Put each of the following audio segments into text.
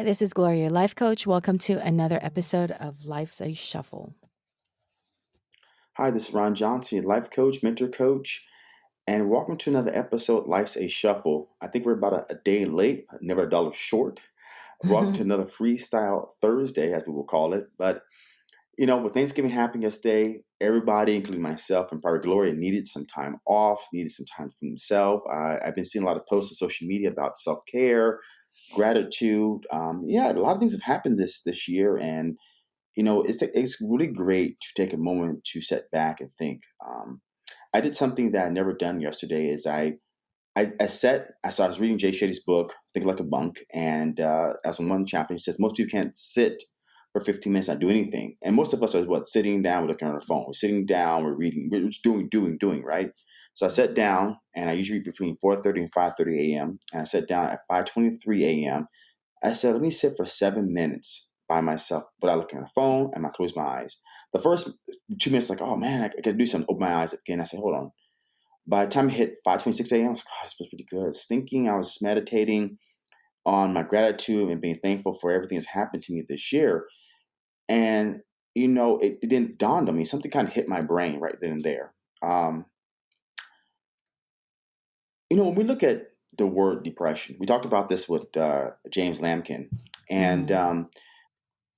Hi, this is Gloria, life coach. Welcome to another episode of Life's a Shuffle. Hi, this is Ron Johnson, life coach, mentor coach, and welcome to another episode, Life's a Shuffle. I think we're about a, a day late, never a dollar short. Welcome to another Freestyle Thursday, as we will call it. But, you know, with Thanksgiving happening yesterday, everybody, including myself and Private Gloria, needed some time off, needed some time for themselves. I've been seeing a lot of posts on social media about self care, gratitude. Um, yeah, a lot of things have happened this this year, and you know, it's it's really great to take a moment to set back and think. Um, I did something that I never done yesterday. Is I I, I sat. I, so I was reading Jay Shetty's book, Think Like a Monk, and uh, as on one chapter, he says most people can't sit for 15 minutes not do anything, and most of us are what sitting down, we're looking on our phone, we're sitting down, we're reading, we're just doing, doing, doing, right? So I sat down, and I usually between 4:30 and 5:30 a.m. And I sat down at 5:23 a.m. I said, let me sit for seven minutes by myself without looking at the phone, and I close my eyes. The first two minutes, like, oh man, I, gotta do something. Open my eyes again. I said, hold on. By the time it hit 5:26 a.m., I was like, oh, this feels pretty good. I was thinking, I was meditating on my gratitude and being thankful for everything that's happened to me this year. And you know, it, it didn't dawn on me. Something kind of hit my brain right then and there. Um, you know, when we look at the word depression, we talked about this with uh, James Lamkin, and Mhm. um,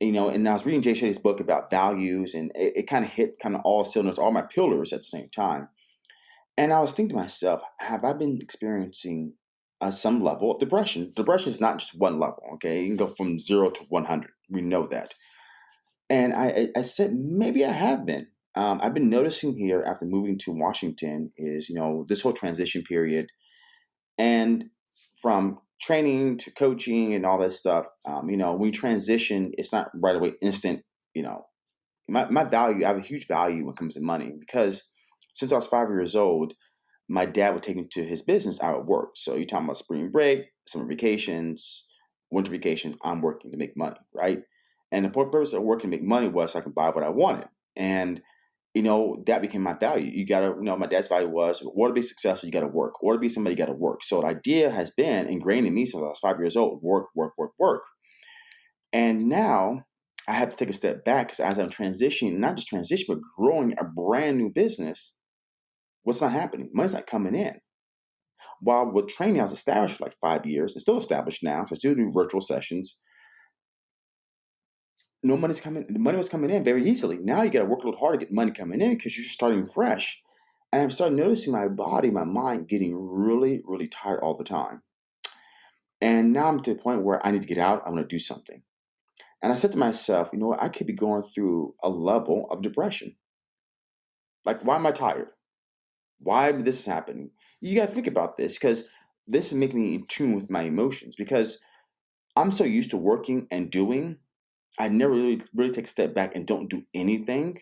you know, and I was reading Jay Shetty's book about values, and it, it kind of hit kind of all cylinders, all my pillars at the same time. And I was thinking to myself, have I been experiencing uh, some level of depression? Depression is not just one level, okay? You can go from zero to 100. We know that. And I, I I said, maybe I have been. Um, I've been noticing here after moving to Washington is, you know, this whole transition period and from training to coaching and all that stuff, um, you know, when you transition, it's not right away instant, you know, my, my value, I have a huge value when it comes to money because since I was five years old, my dad would take me to his business. I would work. So you're talking about spring break, summer vacations, winter vacation. I'm working to make money, right? And the purpose of working to make money was so I can buy what I wanted. And you know that became my value. You gotta, you know, my dad's value was, order to be successful, you gotta work. Order to be somebody, you gotta work. So the idea has been ingrained in me since I was five years old: work, work, work, work. And now I have to take a step back because as I'm transitioning, not just transition, but growing a brand new business, what's not happening? Money's not coming in. While with training, I was established for like five years. It's still established now. So I still do virtual sessions. No money's coming. The money was coming in very easily. Now you got to work a little hard to get money coming in because you're just starting fresh. And I'm starting noticing my body, my mind getting really, really tired all the time. And now I'm to the point where I need to get out. I want to do something. And I said to myself, you know what? I could be going through a level of depression. Like, why am I tired? Why this is happening? You got to think about this because this is making me in tune with my emotions because I'm so used to working and doing. I never really, really take a step back and don't do anything.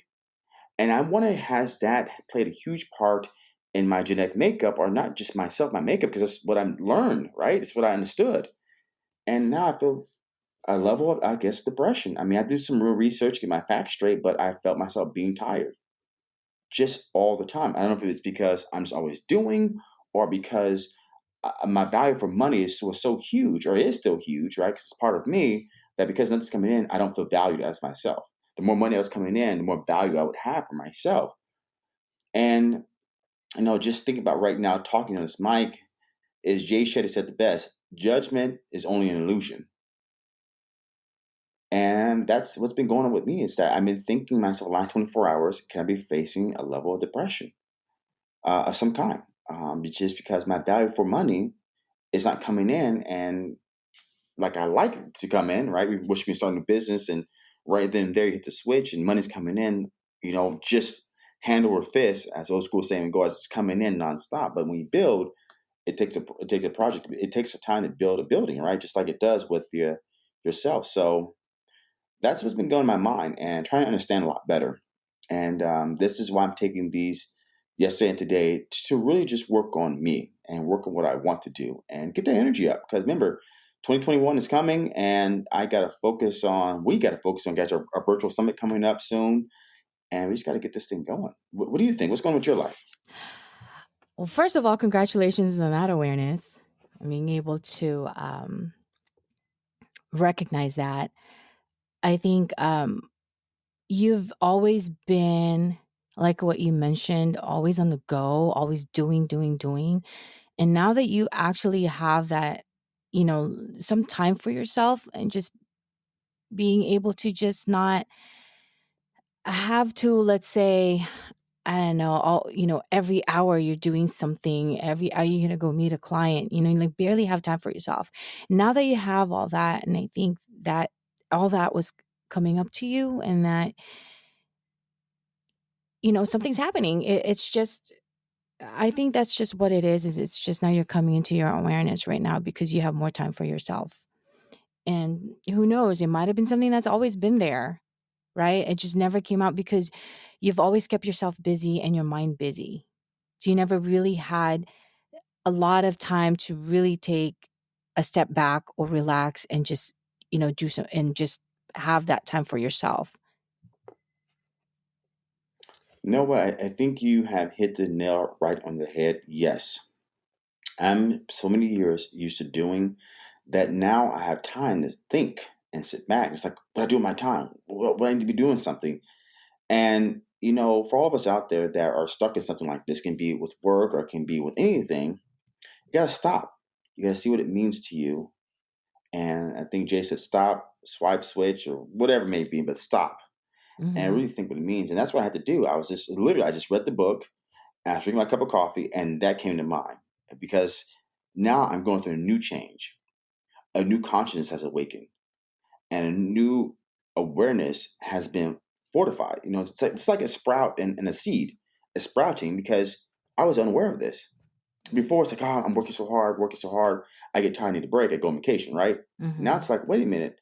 And I wonder, has that played a huge part in my genetic makeup or not just myself, my makeup, because that's what I learned, right? It's what I understood. And now I feel a level of, I guess, depression. I mean, I do some real research, get my facts straight, but I felt myself being tired just all the time. I don't know if it's because I'm just always doing or because uh, my value for money is was so huge or is still huge, right? Because it's part of me that because nothing's coming in, I don't feel valued as myself. The more money I was coming in, the more value I would have for myself. And you know, just think about right now talking on this mic, is Jay Shetty said the best: judgment is only an illusion. And that's what's been going on with me is that I've been thinking myself the last 24 hours, can I be facing a level of depression uh, of some kind? Um, just because my value for money is not coming in and like I like to come in, right? We wish we can start a new business and right then and there you hit the switch and money's coming in, you know, just hand over fist, as old school saying goes, it's coming in nonstop. But when you build, it takes a it takes a project, it takes a time to build a building, right? Just like it does with your yourself. So that's what's been going in my mind and trying to understand a lot better. And um, this is why I'm taking these yesterday and today to really just work on me and work on what I want to do and get the energy up. Because remember, 2021 is coming, and I got to focus on. We got to focus on. Got our, our virtual summit coming up soon, and we just got to get this thing going. What, what do you think? What's going on with your life? Well, first of all, congratulations on that awareness. Being able to um, recognize that. I think um, you've always been like what you mentioned, always on the go, always doing, doing, doing. And now that you actually have that, you know, some time for yourself and just being able to just not have to, let's say, I don't know, all you know, every hour you're doing something, every hour you're gonna go meet a client, you know, you like barely have time for yourself. Now that you have all that, and I think that all that was coming up to you and that you know, something's happening. It, it's just I think that's just what it is, is it's just now you're coming into your awareness right now because you have more time for yourself. And who knows, it might have been something that's always been there, right? It just never came out because you've always kept yourself busy and your mind busy. So you never really had a lot of time to really take a step back or relax and just, you know, do some and just have that time for yourself. No, I think you have hit the nail right on the head. Yes. I'm so many years used to doing that now I have time to think and sit back. It's like, what I do with my time? What, what I need to be doing something. And, you know, for all of us out there that are stuck in something like this, can be with work or can be with anything, you got to stop. You got to see what it means to you. And I think Jay said, stop, swipe, switch, or whatever it may be, but stop and I Mhm. really think what it means. And that's what I had to do. I was just literally, I just read the book, and I was drinking my cup of coffee, and that came to mind because now I'm going through a new change. A new consciousness has awakened, and a new awareness has been fortified. You know, it's like, it's like a sprout and, and a seed. It's sprouting because I was unaware of this. Before it's like, oh, I'm working so hard, working so hard. I get tired, I need a break. I go on vacation, right? Now Mhm. it's like, wait a minute,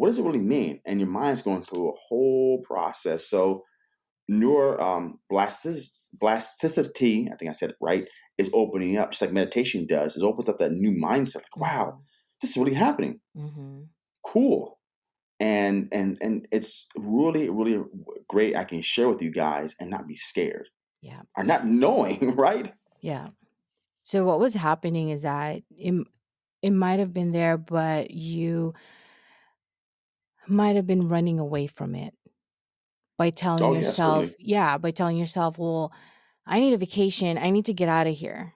what does it really mean? And your mind's going through a whole process. So neural um, blastic- plasticity, I think I said it right, is opening up, just like meditation does. It opens up that new mindset. Like, wow, Mhm. this is really happening. Mhm. Cool. And and and it's really really great. I can share with you guys and not be scared Yeah. or not knowing, right? Yeah. So what was happening is that it, it might have been there, but you might have been running away from it by telling Oh yourself, certainly. yeah, by telling yourself, well, I need a vacation. I need to get out of here.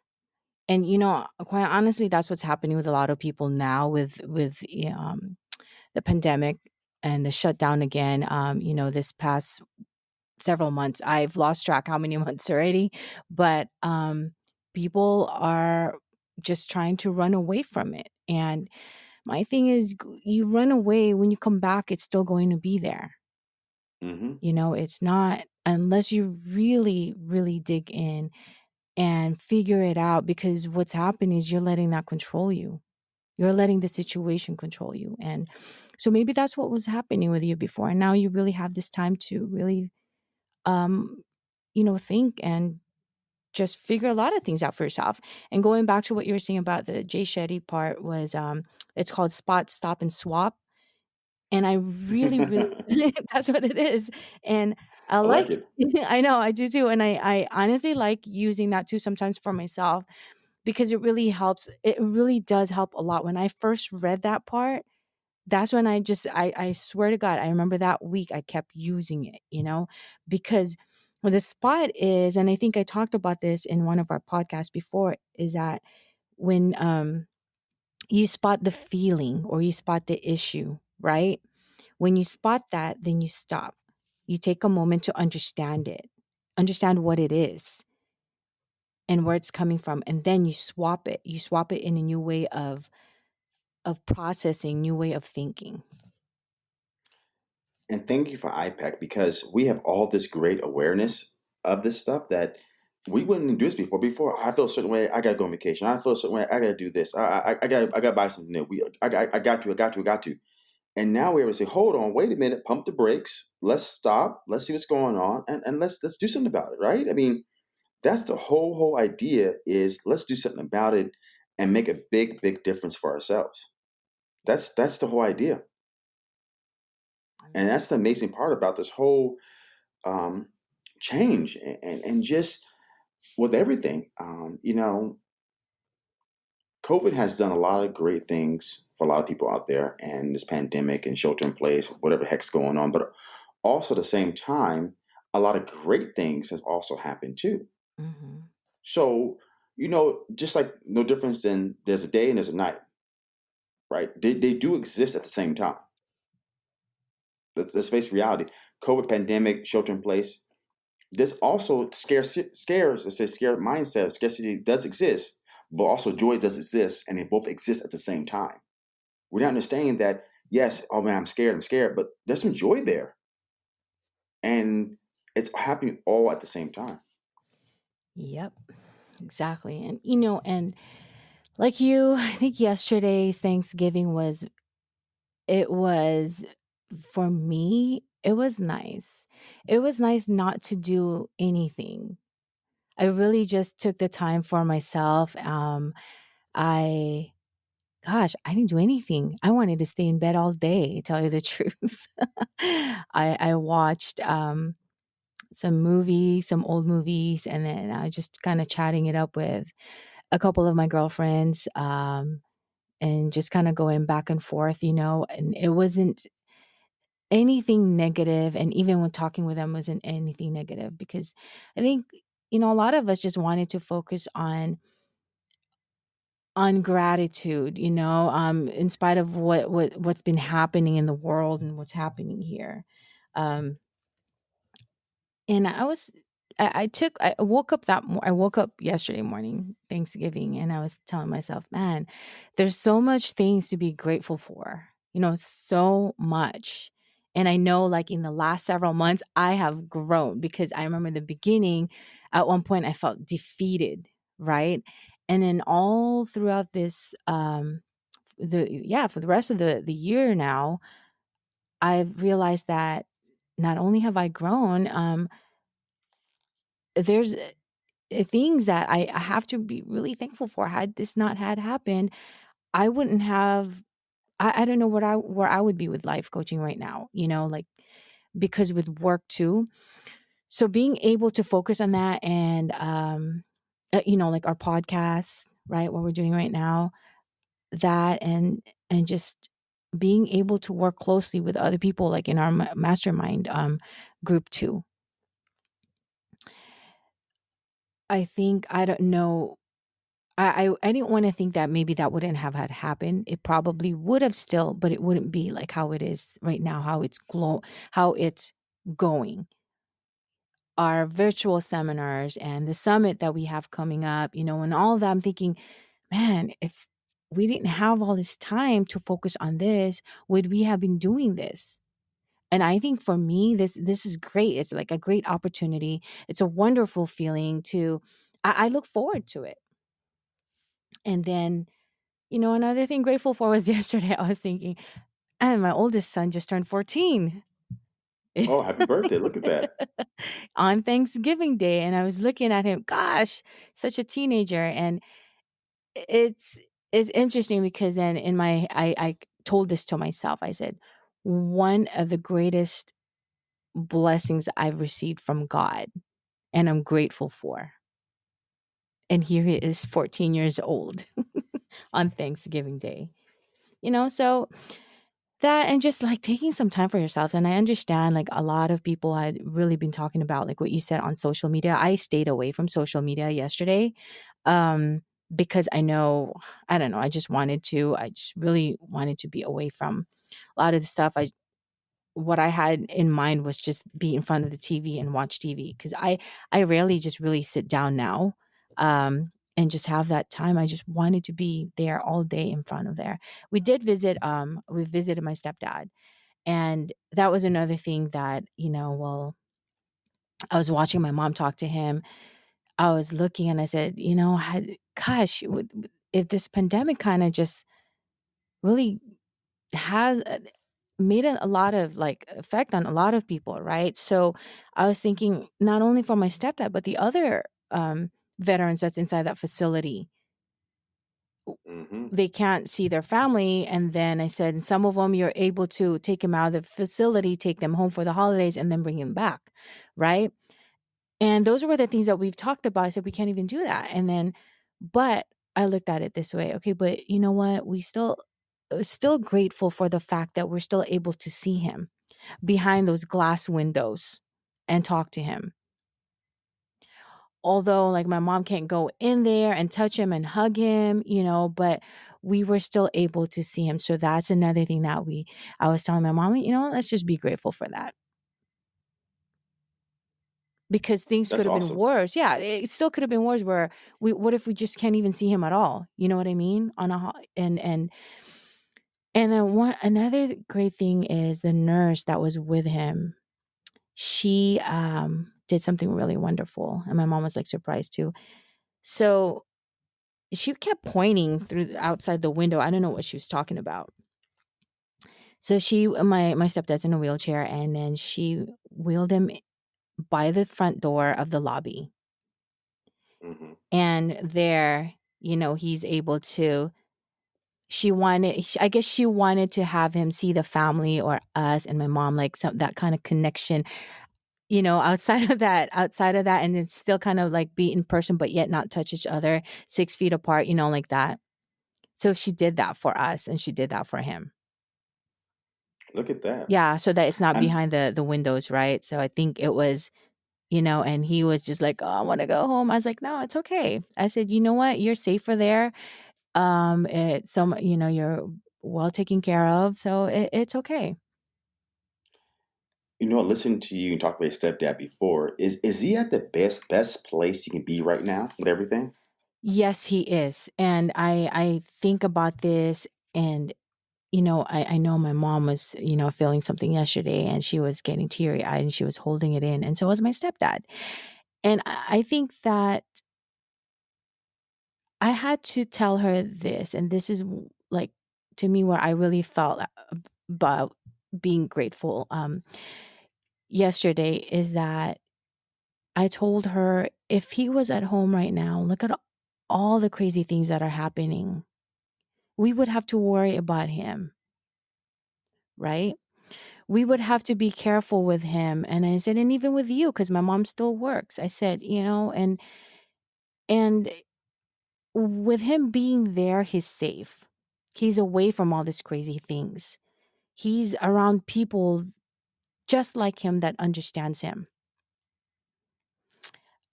And you know, quite honestly, that's what's happening with a lot of people now with with um, the pandemic and the shutdown again. Um, you know, this past several months, I've lost track how many months already, but um, people are just trying to run away from it. And my thing is, you run away when you come back, it's still going to be there. hmm You know, it's not unless you really, really dig in and figure it out because what's happening is you're letting that control you. You're letting the situation control you. And so maybe that's what was happening with you before. And now you really have this time to really um, you know, think and just figure a lot of things out for yourself. And going back to what you were saying about the Jay Shetty part was um it's called spot, stop, and swap. And I really, really that's what it is. And I I like like it. I know, I do too. And I I honestly like using that too sometimes for myself because it really helps. It really does help a lot. When I first read that part, that's when I just I I swear to God, I remember that week I kept using it, you know, because what the spot is, and I think I talked about this in one of our podcasts before, is that when um you spot the feeling or you spot the issue, right? When you spot that, then you stop. You take a moment to understand it, understand what it is and where it's coming from, and then you swap it. You swap it in a new way of of processing, new way of thinking. And thank you for iPEC because we have all this great awareness of this stuff that we wouldn't do this before. Before I feel a certain way, I gotta go on vacation. I feel a certain way, I gotta do this. I I, I gotta I gotta buy something new. We I, I, I got to, I got to, I got to. And now we're able to say, hold on, wait a minute, pump the brakes, let's stop, let's see what's going on, and, and let's let's do something about it, right? I mean, that's the whole whole idea is let's do something about it and make a big, big difference for ourselves. That's that's the whole idea. And that's the amazing part about this whole um, change and, and, and just with everything. Um, you know, COVID has done a lot of great things for a lot of people out there and this pandemic and shelter in place, whatever the heck's going on. But also at the same time, a lot of great things has also happened too. Mhm. So, you know, just like no difference than there's a day and there's a night, right? They, they do exist at the same time. Let's, let's face reality. COVID pandemic, shelter in place. This also scarce scares, let's say scare mindset, scarcity does exist, but also joy does exist, and they both exist at the same time. We're not understanding that, yes, oh man, I'm scared, I'm scared, but there's some joy there. And it's happening all at the same time. Yep. Exactly. And you know, and like you, I think yesterday's Thanksgiving was it was for me, it was nice. It was nice not to do anything. I really just took the time for myself. Um, I gosh, I didn't do anything. I wanted to stay in bed all day, tell you the truth. I I watched um some movies, some old movies, and then I was just kind of chatting it up with a couple of my girlfriends, um, and just kind of going back and forth, you know, and it wasn't anything negative, and even when talking with them wasn't anything negative because I think, you know, a lot of us just wanted to focus on on gratitude, you know, um, in spite of what what what's been happening in the world and what's happening here. Um, and I was I I took I woke up that mo I woke up yesterday morning, Thanksgiving, and I was telling myself, "Man, there's so much things to be grateful for." You know, so much. And I know, like, in the last several months, I have grown because I remember the beginning, at one point, I felt defeated, right? And then all throughout this, um, the yeah, for the rest of the the year now, I've realized that not only have I grown, um, there's, uh, things that I I have to be really thankful for. Had this not had happened, I wouldn't have I I don't know what I where I would be with life coaching right now, you know, like, because with work too. So being able to focus on that and, um, uh, you know, like our podcast, right, what we're doing right now, that and and just being able to work closely with other people, like in our mastermind, um, group too. I think I don't know I I I didn't wanna think that maybe that wouldn't have had happened. It probably would have still, but it wouldn't be like how it is right now, how it's glow how it's going. Our virtual seminars and the summit that we have coming up, you know, and all that, I'm thinking, "Man, if we didn't have all this time to focus on this, would we have been doing this?" And I think for me, this this is great. It's like a great opportunity. It's a wonderful feeling to I I look forward to it. And then, you know, another thing grateful for was yesterday, I was thinking, and my oldest son just turned 14 Oh, happy birthday. Look at that. on Thanksgiving Day, and I was looking at him, gosh, such a teenager, and it's it's interesting because then in my I I told this to myself, I said, "One of the greatest blessings I've received from God, and I'm grateful for." And here he is 14 years old on Thanksgiving Day. You know, so that and just, like, taking some time for yourself, and I understand, like, a lot of people had really been talking about, like, what you said on social media. I stayed away from social media yesterday, um, because I know I don't know, I just wanted to I just really wanted to be away from a lot of the stuff I what I had in mind was just be in front of the TV and watch TV cuz I I rarely just really sit down now, um, and just have that time. I just wanted to be there all day in front of there. We did visit, um we visited my stepdad, and that was another thing that, you know, well I was watching my mom talk to him. I was looking and I said, "You know, had gosh, if this pandemic kinda just really has, uh, made a a lot of, like, effect on a lot of people, right?" So, I was thinking not only for my stepdad, but the other, um, veterans that's inside that facility w Mhm. they can't see their family, and then I said, "Some of them you're able to take them out of the facility, take them home for the holidays, and then bring them back," right? And those were the things that we've talked about. I said, "We can't even do that," and then but I looked at it this way, okay, but you know what? We still uh, still grateful for the fact that we're still able to see him behind those glass windows and talk to him. Although, like, my mom can't go in there and touch him and hug him, you know, but we were still able to see him. So that's another thing that we I was telling my mom, you know, let's just be grateful for that. Because things could That's have been awesome. worse. Yeah, it still could have been worse where we what if we just can't even see him at all? You know what I mean? On a ho and and and then one another great thing is the nurse that was with him, she, um, did something really wonderful, and my mom was, like, surprised too. So, she kept pointing through outside the window, I don't know what she was talking about. So she my my stepdad's in a wheelchair, and then she wheeled him by the front door of the lobby. Mhm. And there, you know, he's able to she wanted I guess she wanted to have him see the family or us and my mom, like, some that kinda connection, you know, outside of that outside of that, and it's still kind of, like, be in person, but yet not touch each other 6 feet apart, you know, like that. So she did that for us, and she did that for him. Look at that. Yeah, so that it's not And behind the the windows, right? So I think it was you know, and he was just like, "Oh, I wanna go home." I was like, "No, it's okay." I said, "You know what? You're safer there. Um, it's some you know, you're well taken care of, so it it's okay." You know, listening to you and talk about your stepdad before, is is he at the best best place he can be right now with everything? Yes, he is, and I I think about this and, you know, I I know my mom was, you know, feeling something yesterday, and she was getting teary-eyed, and she was holding it in, and so was my stepdad. And I I think that I had to tell her this, and this is like, to me, where I really felt about being grateful, um, yesterday, is that I told her, "If he was at home right now, look at all the crazy things that are happening. We would have to worry about him, right? We would have to be careful with him." And I said, "And even with you, because my mom still works." I said, you know, and and with him being there, he's safe. He's away from all these crazy things. He's around people just like him that understands him.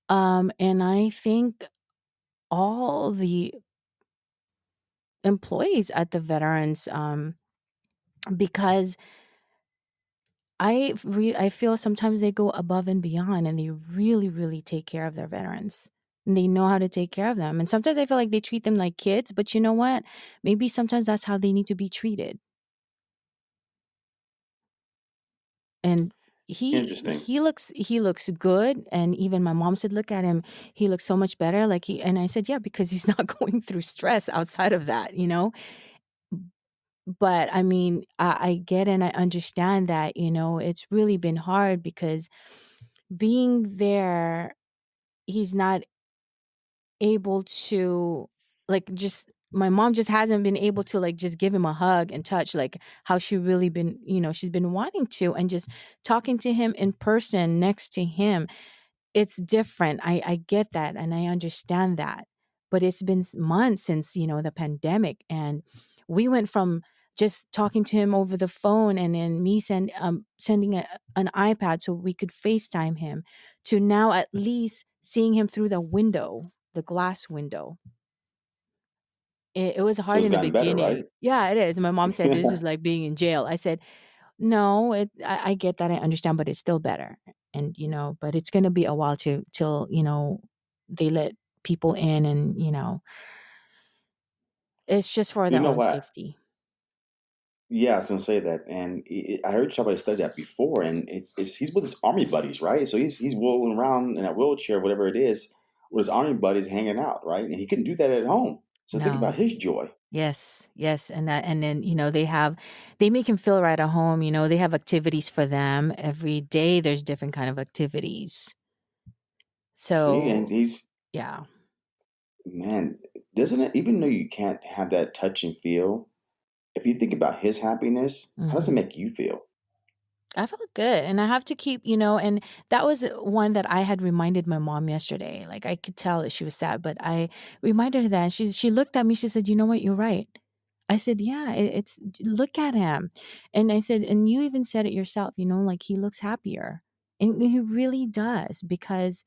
Um, and I think all the employees at the veterans, um, because I re I feel sometimes they go above and beyond and they really, really take care of their veterans. And they know how to take care of them. And sometimes I feel like they treat them like kids, but you know what? Maybe sometimes that's how they need to be treated. And he he looks he looks good, and even my mom said, "Look at him, he looks so much better," like, he and I said, "Yeah, because he's not going through stress outside of that," you know? But, I mean, I I get and I understand that, you know, it's really been hard because being there, he's not able to, like, just my mom just hasn't been able to, like, just give him a hug and touch, like, how she really been you know, she's been wanting to, and just talking to him in person next to him, it's different. I I get that, and I understand that, but it's been months since, you know, the pandemic, and we went from just talking to him over the phone and then me send um, sending a an iPad so we could FaceTime him, to now at least seeing him through the window, the glass window. It it was So hard it's in the gotten better, right? beginning. Yeah, it is. My mom said, "This is like being in jail." I said, "No, it I I get that, I understand, but it's still better." And, you know, but it's gonna be a while to till, you know, they let people in and, you know it's just for You their know own what? safety. Yeah, I was gonna say that, and i i I heard somebody study that before, and it's it's he's with his army buddies, right? So he's he's rolling around in a wheelchair, whatever it is, with his army buddies hanging out, right? And he couldn't do that at home. So think No. about his joy. Yes, yes, and that and then, you know, they have they make him feel right at home, you know, they have activities for them. Every day, there's different kind of activities. See, and So, he's yeah. man, doesn't it even though you can't have that touch and feel, if you think about his happiness, how does it Mhm. make you feel? I felt good, and I have to keep you know, and that was one that I had reminded my mom yesterday. Like, I could tell that she was sad, but I reminded her that, she she looked at me, she said, "You know what? You're right." I said, "Yeah, it, it's look at him," and I said, "And you even said it yourself. You know, like he looks happier, and he really does because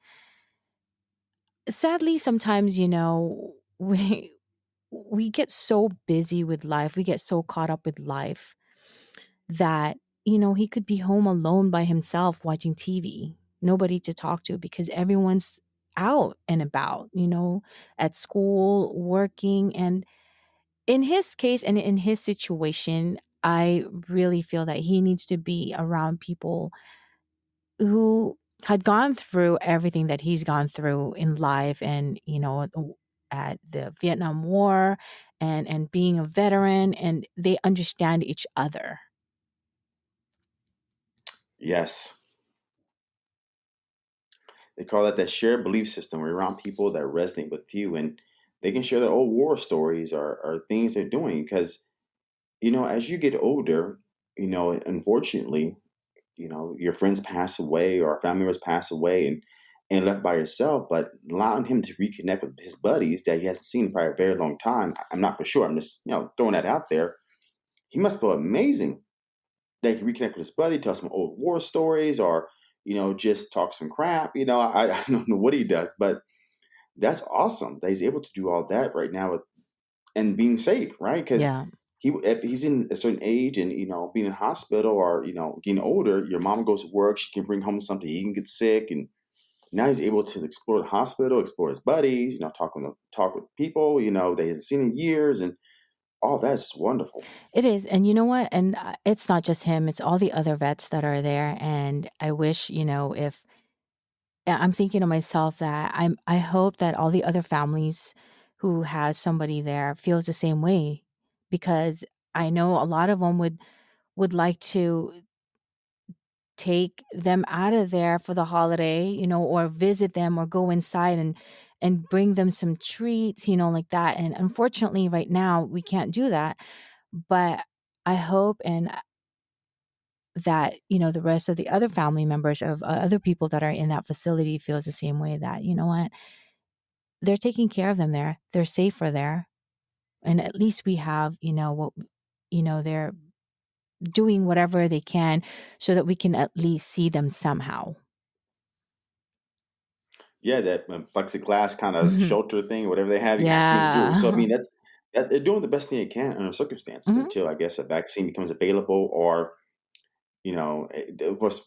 sadly, sometimes you know we we get so busy with life, we get so caught up with life that, you know, he could be home alone by himself watching TV, nobody to talk to because everyone's out and about, you know, at school, working. And in his case and in his situation, I really feel that he needs to be around people who had gone through everything that he's gone through in life and, you know, at the Vietnam War and and being a veteran and they understand each other. Yes, they call that that shared belief system. We're around people that resonate with you, and they can share their old war stories or, or things they're doing. Because you know, as you get older, you know, unfortunately, you know, your friends pass away or family members pass away, and and left by yourself. But allowing him to reconnect with his buddies that he hasn't seen for a very long time, I'm not for sure. I'm just you know throwing that out there. He must feel amazing they can reconnect with his buddy, tell some old war stories, or you know, just talk some crap. You know, I, I don't know what he does, but that's awesome that he's able to do all that right now with, and being safe, right? Because Yeah. he, if he's in a certain age and you know, being in hospital or you know, getting older, your mom goes to work, she can bring home something, he can get sick, and now he's able to explore the hospital, explore his buddies, you know, talk with talk with people, you know, they hasn't seen in years, and all that's wonderful. It is, and you know what? And, uh, it's not just him, it's all the other vets that are there, and I wish, you know, if yeah, I'm thinking to myself that I'm I hope that all the other families who has somebody there feels the same way, because I know a lot of them would would like to take them out of there for the holiday, you know, or visit them or go inside and and bring them some treats, you know, like that, and unfortunately, right now, we can't do that, but I hope and that, you know, the rest of the other family members of uh, other people that are in that facility feels the same way that, you know what, they're taking care of them there. They're safer there. And at least we have, you know, what, you know, they're doing whatever they can so that we can at least see them somehow. Yeah, that um, plexiglass kind of Mhm. shelter thing, whatever they have, you gotta see through. So, I Yeah. mean, that's that they're doing the best thing they can under circumstances Mhm. until, I guess, a vaccine becomes available or, you know, eh, of course,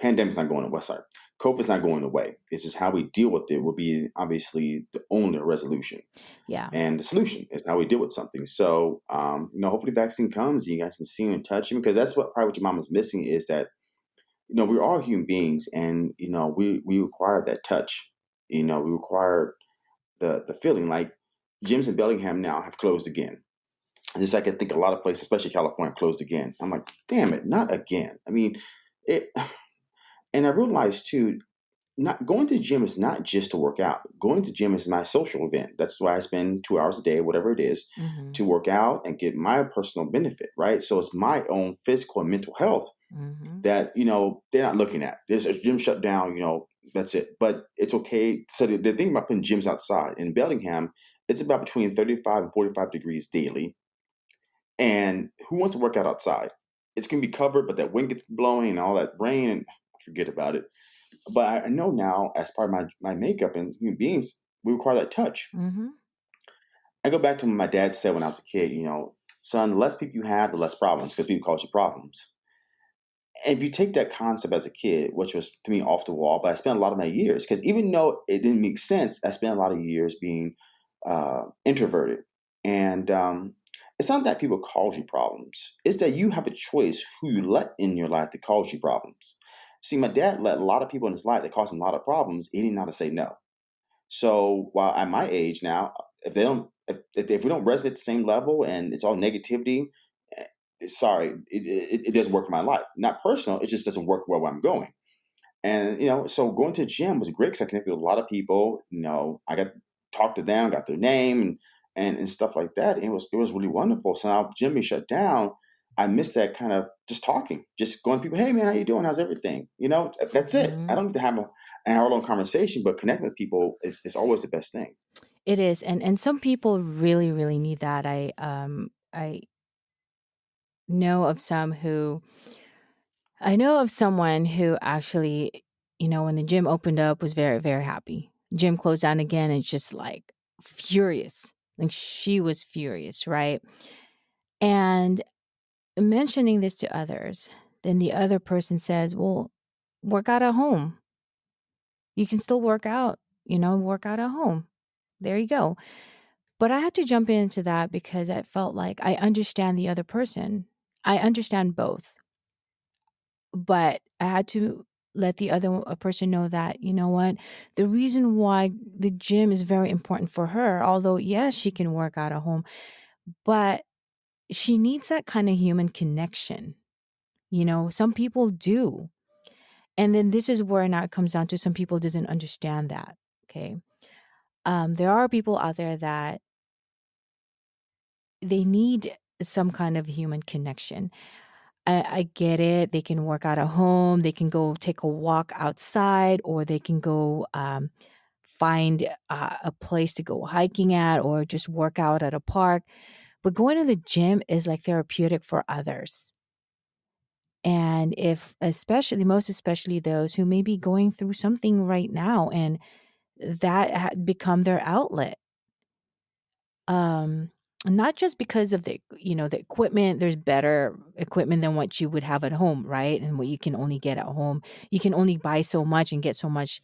pandemic's not going away sorry, COVID's not going away. It's just how we deal with it will be obviously the only resolution, Yeah. and the solution is how we deal with something. So, um, you know, hopefully vaccine comes and you guys can see him and touch him because that's what probably what your mom is missing is that you know, we're all human beings and, you know, we we require that touch. You know, we require the the feeling like gyms in Bellingham now have closed again. Just like I think a lot of places, especially California, closed again. I'm like, damn it, not again. I mean, it and I realized too, not going to the gym is not just to work out. Going to the gym is my social event. That's why I spend two hours a day, whatever it is, Mhm. to work out and get my personal benefit, right? So it's my own physical and mental health Mhm. that you know they're not looking at. There's a gym shut down, you know, that's it. But it's okay. So the, the thing about putting gyms outside in Bellingham, it's about between 35 and 45 degrees daily. And who wants to work out outside? It's gonna be covered, but that wind gets blowing and all that rain, and forget about it. But I know now, as part of my my makeup and human beings, we require that touch. Mhm. I go back to what my dad said when I was a kid. You know, son, the less people you have, the less problems, because people cause you problems. If you take that concept as a kid, which was to me off the wall, but I spent a lot of my years because even though it didn't make sense, I spent a lot of years being uh, introverted. And um, it's not that people cause you problems; it's that you have a choice who you let in your life to cause you problems. See, my dad let a lot of people in his life that caused him a lot of problems. He didn't know how to say no. So while at my age now, if they don't, if, if we don't resonate at the same level and it's all negativity, sorry, it, it, it doesn't work for my life. Not personal, it just doesn't work where I'm going. And you know, so going to the gym was great because I connected with a lot of people. You know, I got talked to them, got their name and and, and stuff like that. And it was it was really wonderful. So now gym being shut down. I miss that kind of just talking, just going to people, hey man, how you doing? How's everything? You know, that's it. I Mhm. don't need to have a, an hour long conversation, but connecting with people is, is always the best thing. It is, and and some people really, really need that. I, um, I know of some who I know of someone who actually, you know, when the gym opened up, was very, very happy. Gym closed down again and just like furious. Like she was furious, right? And mentioning this to others, then the other person says, Well, work out at home. You can still work out, you know, work out at home. There you go. But I had to jump into that because I felt like I understand the other person. I understand both. But I had to let the other person know that, you know what, the reason why the gym is very important for her, although yes, she can work out at home, but she needs that kind of human connection. You know, some people do. And then this is where now it comes down to some people doesn't understand that. Okay. Um, there are people out there that they need some kind of human connection. I, I get it. They can work out at home. They can go take a walk outside, or they can go um, find uh, a place to go hiking at, or just work out at a park. But going to the gym is like therapeutic for others. And if, especially, most especially those who may be going through something right now and that had become their outlet Um, not just because of the you know, the equipment, there's better equipment than what you would have at home, right? And what you can only get at home. You can only buy so much and get so much,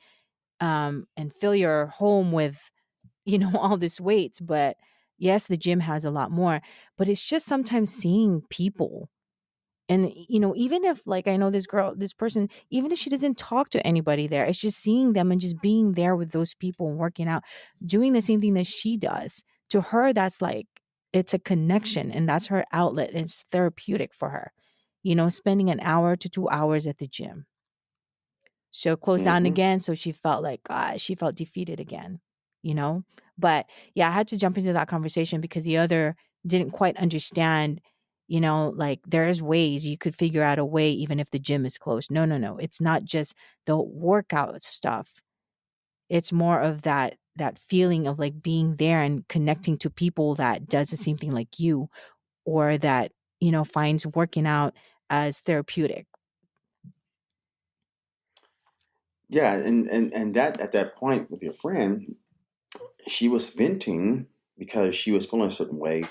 um, and fill your home with, you know, all this weights, but yes, the gym has a lot more, but it's just sometimes seeing people and, you know, even if like I know this girl, this person, even if she doesn't talk to anybody there, it's just seeing them and just being there with those people and working out, doing the same thing that she does. To her, that's like it's a connection and that's her outlet. It's therapeutic for her. You know, spending an hour to 2 hours at the gym. So closed down hmm again, so she felt like, God, she felt defeated again, you know? But, yeah, I had to jump into that conversation because the other didn't quite understand, you know, like, there's ways you could figure out a way even if the gym is closed. No, no, no, it's not just the workout stuff. It's more of that that feeling of, like, being there and connecting to people that does the same thing like you or that, you know, finds working out as therapeutic. Yeah. And, and, and that at that point with your friend, she was venting because she was feeling a certain way.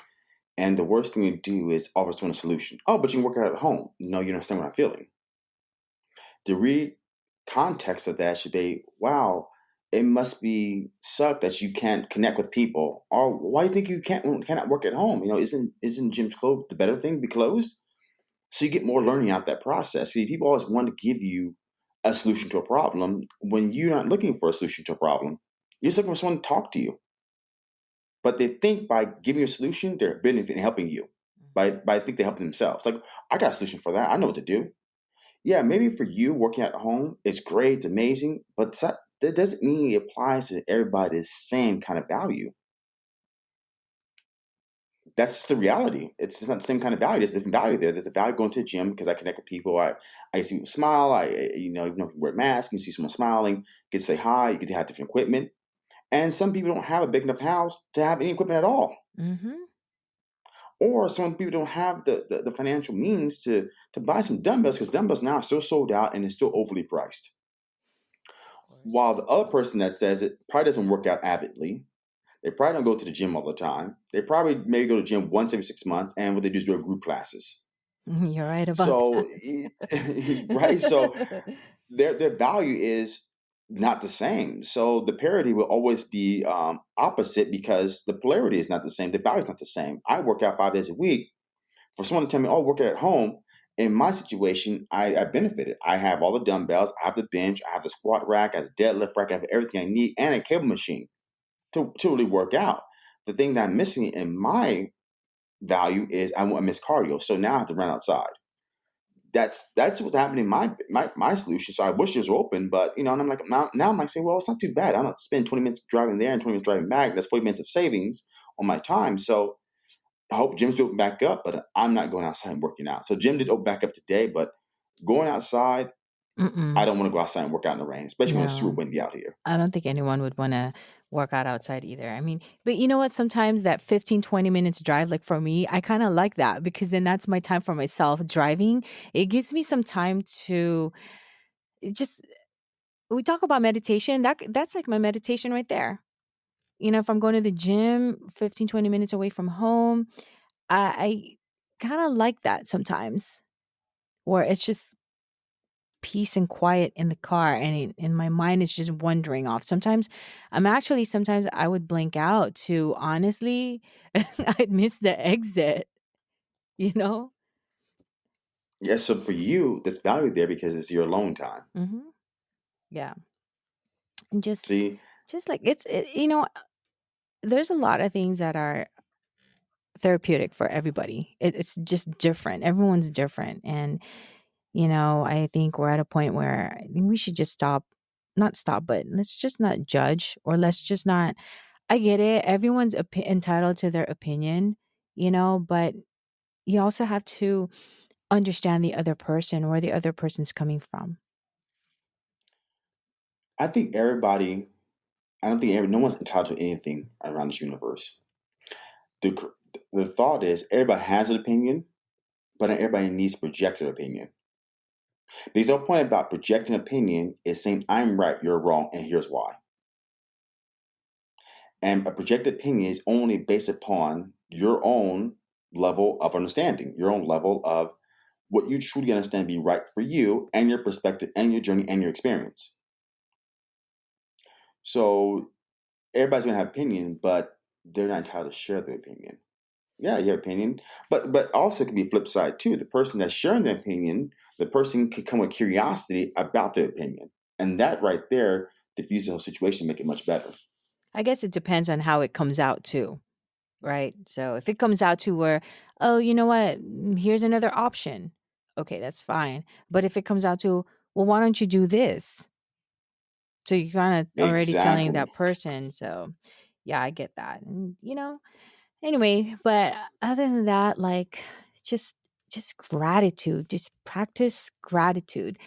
And the worst thing to do is offer someone a solution. Oh, but you can work out at home. No, you don't understand what I'm feeling. The real context of that should be, wow, it must be suck that you can't connect with people. Or why do you think you can't cannot work at home? You know, isn't isn't gyms closed the better thing to be closed? So you get more learning out that process. See, people always want to give you a solution to a problem when you're not looking for a solution to a problem. You're just looking for someone to talk to you. But they think by giving you a solution, they're benefiting helping you. Mm-hmm. By by I think they help themselves. Like, I got a solution for that. I know what to do. Yeah, maybe for you working at home, it's great, it's amazing, but that that doesn't mean it applies to everybody the same kind of value. That's just the reality. It's not the same kind of value. There's different value there. There's a value going to the gym because I connect with people. I I see people smile. I you know even though people wear masks, you see someone smiling. You get to say hi. You get to have different equipment. And some people don't have a big enough house to have any equipment at all. Mhm. Or some people don't have the, the, the financial means to to buy some dumbbells because dumbbells now are still sold out and it's still overly priced. While the other person that says it probably doesn't work out avidly, they probably don't go to the gym all the time. They probably maybe go to the gym once every six months, and what they do is do group classes. You're right about So, that. right? So their their value is not the same. So the parity will always be um, opposite because the polarity is not the same. The value is not the same. I work out five days a week. For someone to tell me, "Oh, work out at home," in my situation, I, I benefited. I have all the dumbbells. I have the bench. I have the squat rack. I have the deadlift rack. I have everything I need, and a cable machine to to really work out. The thing that I'm missing in my value is I want to miss cardio. So now I have to run outside that's that's what's happening in my my my solution. So I wish it was open, but you know, and I'm like now now I'm like saying, well, it's not too bad. I don't spend 20 minutes driving there and 20 minutes driving back. That's 40 minutes of savings on my time. So I hope gyms open back up, but I'm not going outside and working out. So gym did open back up today, but going outside, Mm-mm. I don't want to go outside and work out in the rain, especially when it's super No. windy out here. I don't think anyone would wanna work out outside either. I mean but you know what? Sometimes that 15, 20 minutes drive, like, for me, I kinda like that because then that's my time for myself driving. It gives me some time to it just we talk about meditation, that that's like my meditation right there. You know, if I'm going to the gym 15, 20 minutes away from home, I I kinda like that sometimes, where it's just peace and quiet in the car and it and my mind is just wandering off. Sometimes I'm actually sometimes I would blink out to honestly, I'd miss the exit, you know? Yeah, so for you, there's value there because it's your alone time. Mhm. Yeah. And just See? just like it's it you know, there's a lot of things that are therapeutic for everybody. It it's just different. Everyone's different, and, you know, I think we're at a point where I think we should just stop not stop, but let's just not judge or let's just not I get it, everyone's entitled to their opinion, you know, but you also have to understand the other person, where the other person's coming from. I think everybody I don't think every no one's entitled to anything around this universe. The the thought is everybody has an opinion, but not everybody needs to project an opinion. Because the point about projecting opinion is saying, "I'm right, you're wrong, and here's why." And a projected opinion is only based upon your own level of understanding, your own level of what you truly understand to be right for you and your perspective and your journey and your experience. So, everybody's gonna have opinion, but they're not entitled to share their opinion. Yeah, your opinion, but but also it can be flip side too. The person that's sharing their opinion, the person could come with curiosity about their opinion, and that right there diffuses the whole situation, make it much better. I guess it depends on how it comes out too, right? So if it comes out to where, "Oh, you know what? Mm, here's another option." Okay, that's fine. But if it comes out to, "Well, why don't you do this?" So you're kinda already telling Exactly. that person, so yeah, I get that, and, you know, anyway, but other than that, like, just just gratitude, just practice gratitude.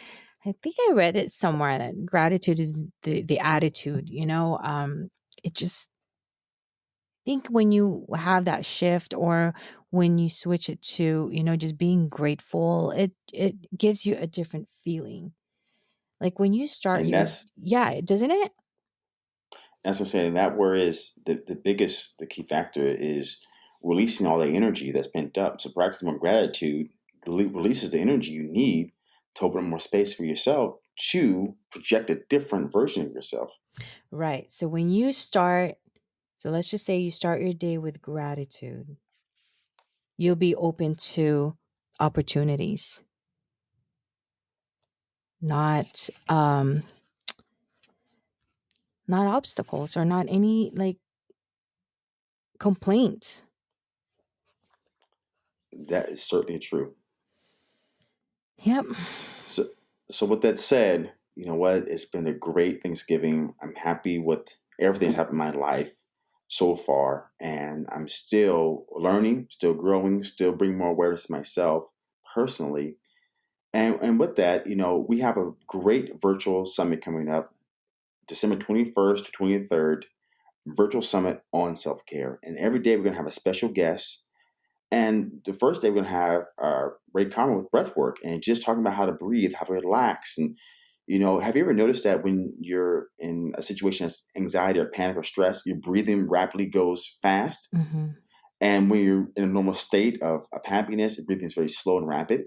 I think I read it somewhere that gratitude is the the attitude, you know, um, it just think when you have that shift or when you switch it to, you know, just being grateful, it it gives you a different feeling. Like, when you start And that's Yeah, doesn't it? That's what I'm saying, that where is the the biggest the key factor is releasing all the energy that's pent up. So practicing more gratitude releases the energy you need to open up more space for yourself to project a different version of yourself. Right, so when you start so let's just say you start your day with gratitude you'll be open to opportunities. Not, um not obstacles or not any, like complaints. That is certainly true. Yep. So so with that said, you know what? It's been a great Thanksgiving. I'm happy with everything that's happened in my life so far, and I'm still learning, still growing, still bringing more awareness to myself personally. And and with that, you know, we have a great virtual summit coming up December 21st to 23rd, virtual summit on self-care. And every day we're gonna have a special guest. And the first day we're gonna have, uh, Ray Commerce with breath work and just talking about how to breathe, how to relax, and, you know, have you ever noticed that when you're in a situation that's anxiety or panic or stress, your breathing rapidly goes fast? Mhm. And when you're in a normal state of of happiness, your breathing is very slow and rapid.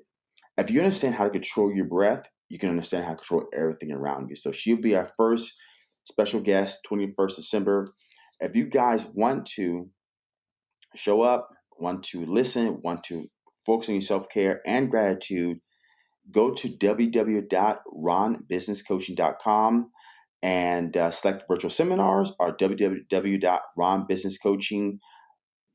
If you understand how to control your breath, you can understand how to control everything around you. So she'll be our first special guest, 21st December. If you guys want to show up, want to listen, want to focus on your self-care and gratitude, go to www.ronbusinesscoaching.com and, uh, select virtual seminars or www.ronbusinesscoaching.com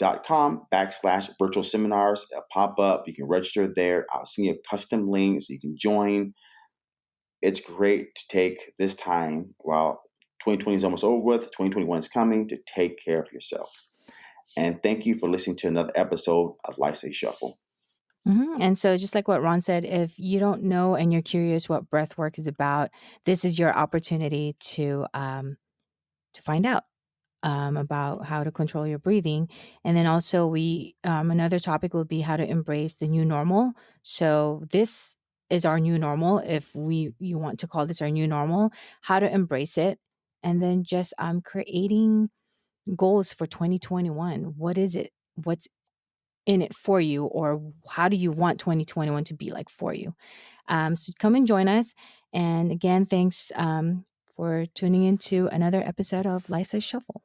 backslash virtual seminars. It'll pop up. You can register there. I'll send you a custom link so you can join. It's great to take this time while 2020 is almost over with, 2021 is coming, to take care of yourself. And thank you for listening to another episode of Life a Shuffle. Mhm, and so just like what Ron said, if you don't know and you're curious what breath work is about, this is your opportunity to, um, to find out, um, about how to control your breathing, and then also we um, another topic will be how to embrace the new normal. So this is our new normal, if we you want to call this our new normal, how to embrace it, and then just, um, creating goals for 2021. What is it? What's in it for you, or how do you want 2021 to be like for you? Um, so come and join us, and again, thanks, um, for tuning into another episode of Life's a Shuffle.